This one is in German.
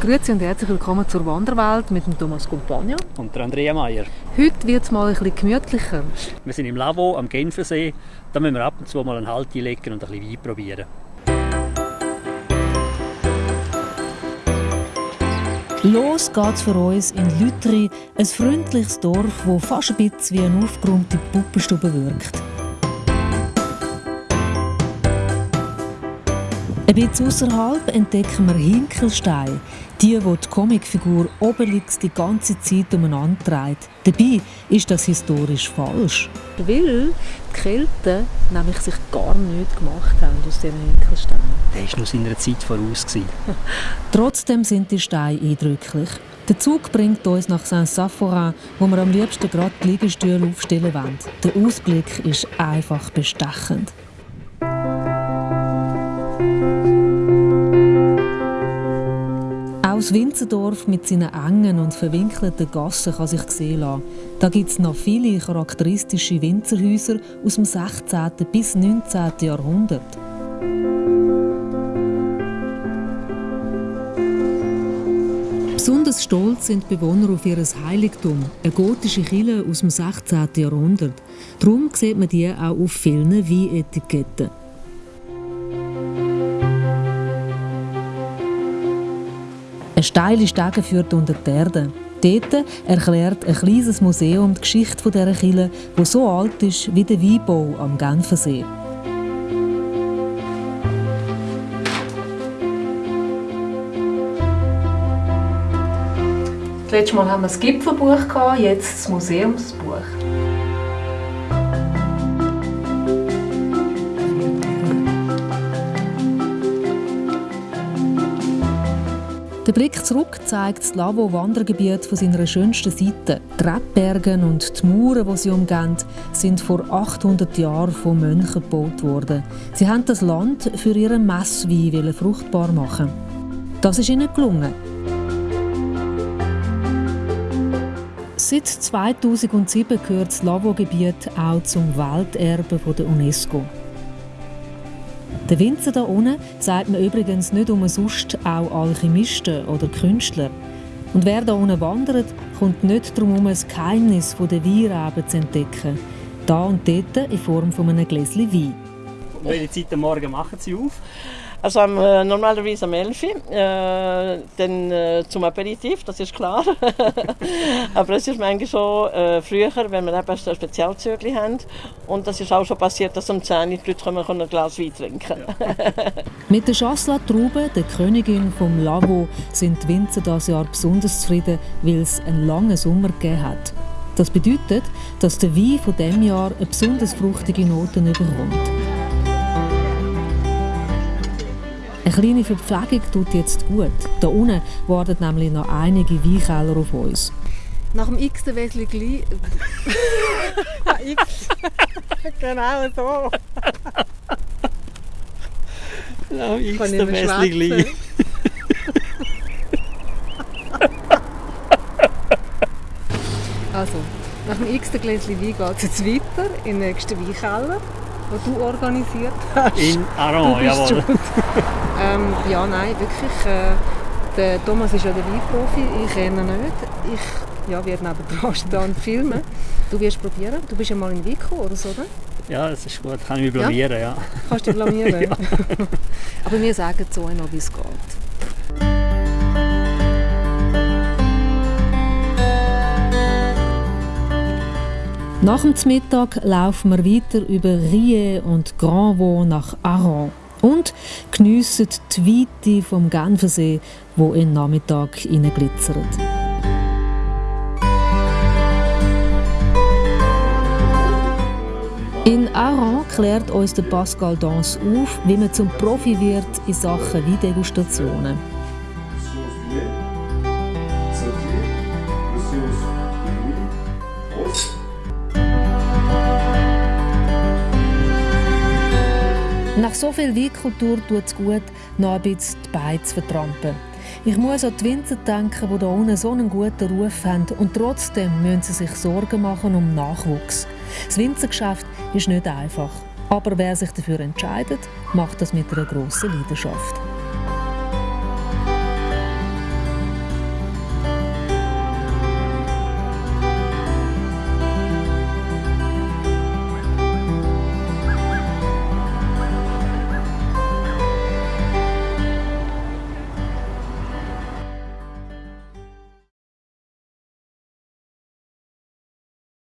Grüezi und herzlich willkommen zur Wanderwelt mit dem Thomas Compagno. Und der Andrea Meier. Heute wird es mal ein bisschen gemütlicher. Wir sind im Lavo am Genfersee. Da müssen wir ab und zu mal einen Halt einlegen und ein bisschen Wein probieren. Los geht's für uns in Lütri, ein freundliches Dorf, das fast ein bisschen wie eine aufgeräumte Puppenstube wirkt. Ein bisschen außerhalb entdecken wir Hinkelstein, die, wo die Comicfigur Obelix die ganze Zeit umeinander trägt. Dabei ist das historisch falsch. Weil die Kelten nämlich sich gar nichts gemacht haben aus diesen Hinkelsteinen. Der war noch seiner Zeit voraus. Trotzdem sind die Steine eindrücklich. Der Zug bringt uns nach Saint-Saphorin, wo wir am liebsten gerade die Liegestühle aufstellen wollen. Der Ausblick ist einfach bestechend. Das Winzendorf mit seinen engen und verwinkelten Gassen kann sich sehen lassen. Da gibt es noch viele charakteristische Winzerhäuser aus dem 16. bis 19. Jahrhundert. Besonders stolz sind die Bewohner auf ihr Heiligtum, eine gotische Kille aus dem 16. Jahrhundert. Darum sieht man die auch auf vielen Weinetiketten. Eine steile Stege führt unter die Erde. Dort erklärt ein kleines Museum die Geschichte dieser Kille, die so alt ist wie der Weinbau am Genfersee. Das letzte Mal haben wir das Gipfelbuch, jetzt das Museumsbuch. Der Blick zurück zeigt das Lavo-Wandergebiet von seiner schönsten Seite. Die Rebbergen und die Mauern, die sie umgeben, sind vor 800 Jahren von Mönchen gebaut worden. Sie haben das Land für ihren Messwein fruchtbar machen. Das ist ihnen gelungen. Seit 2007 gehört das Lavo-Gebiet auch zum Welterbe der UNESCO. Der Winzer da unten sagt man übrigens nicht umsonst auch Alchemisten oder Künstler. Und wer da unten wandert, kommt nicht darum herum, das Geheimnis der Weinreben zu entdecken. Da und dort in Form von einem Gläschen Wein. Welche Zeit am Morgen machen Sie auf? Also am, äh, normalerweise am 11 Uhr, äh, dann äh, zum Aperitif, das ist klar. Aber es ist manchmal schon äh, früher, wenn wir eben so Spezialzügel haben. Und das ist auch schon passiert, dass um 10 Uhr die Leute kommen ein Glas Wein trinken ja. Mit der Chasselas Traube, der Königin vom Lavo, sind die Winzer dieses Jahr besonders zufrieden, weil es einen langen Sommer gegeben hat. Das bedeutet, dass der Wein von diesem Jahr eine besonders fruchtige Noten bekommt. Eine kleine Verpflegung tut jetzt gut. Da unten warten nämlich noch einige Weinkeller auf uns. Nach dem x Wesli Gli. X. genau so. Nach dem x Wesli Gli. Also, nach dem x Gläschen Wein geht es jetzt weiter in den nächsten Weinkeller die du organisiert hast. In Aron, jawohl. ähm, ja, nein, wirklich. Äh, der Thomas ist ja der Weinprofi, ich kenne ihn nicht. Ich ja, werde nebenan stehen und filmen. Du wirst probieren. Du bist ja mal in Vico oder so, oder? Ja, das ist gut. Kann ich mich blamieren, ja. ja. Kannst du dich blamieren? ja. Aber wir sagen so noch, wie es geht. Nach dem Mittag laufen wir weiter über Rie und Grandvaux nach Aron und geniessen die Weite vom Genfersee, wo in Nachmittag glitzert. In Aron klärt uns der Pascal Dans auf, wie man zum Profi wird in Sachen Weindegustationen. Nach so viel Weinkultur tut es gut, noch ein bisschen die Beine zu vertrampen. Ich muss an die Winzer denken, die hier unten so einen guten Ruf haben und trotzdem müssen sie sich Sorgen machen um Nachwuchs. Das Winzergeschäft ist nicht einfach. Aber wer sich dafür entscheidet, macht das mit einer grossen Leidenschaft.